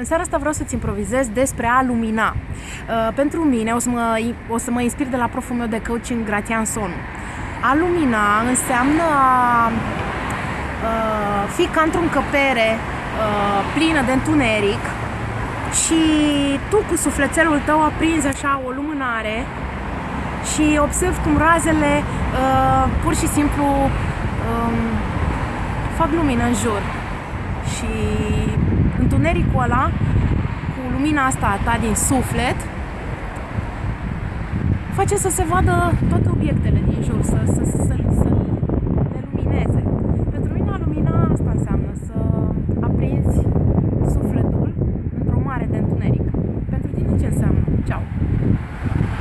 În seara asta vreau să-ți improvizez despre a lumina. Uh, pentru mine, o să, mă, o să mă inspir de la proful meu de coaching, Gratian Sonu. A lumina înseamnă a uh, fi ca într-o încăpere uh, plină de întuneric și tu cu sufletelul tău aprinzi așa o lumânare și observ cum razele uh, pur și simplu um, fac lumină în jur și întunericul ăla, cu lumina asta a ta din suflet, face să se vadă toate obiectele din jur, să, să, să, să, să le lumineze. Pentru mine lumina asta înseamnă să aprinzi sufletul într-o mare de întuneric. Pentru tine ce înseamnă? Ceau!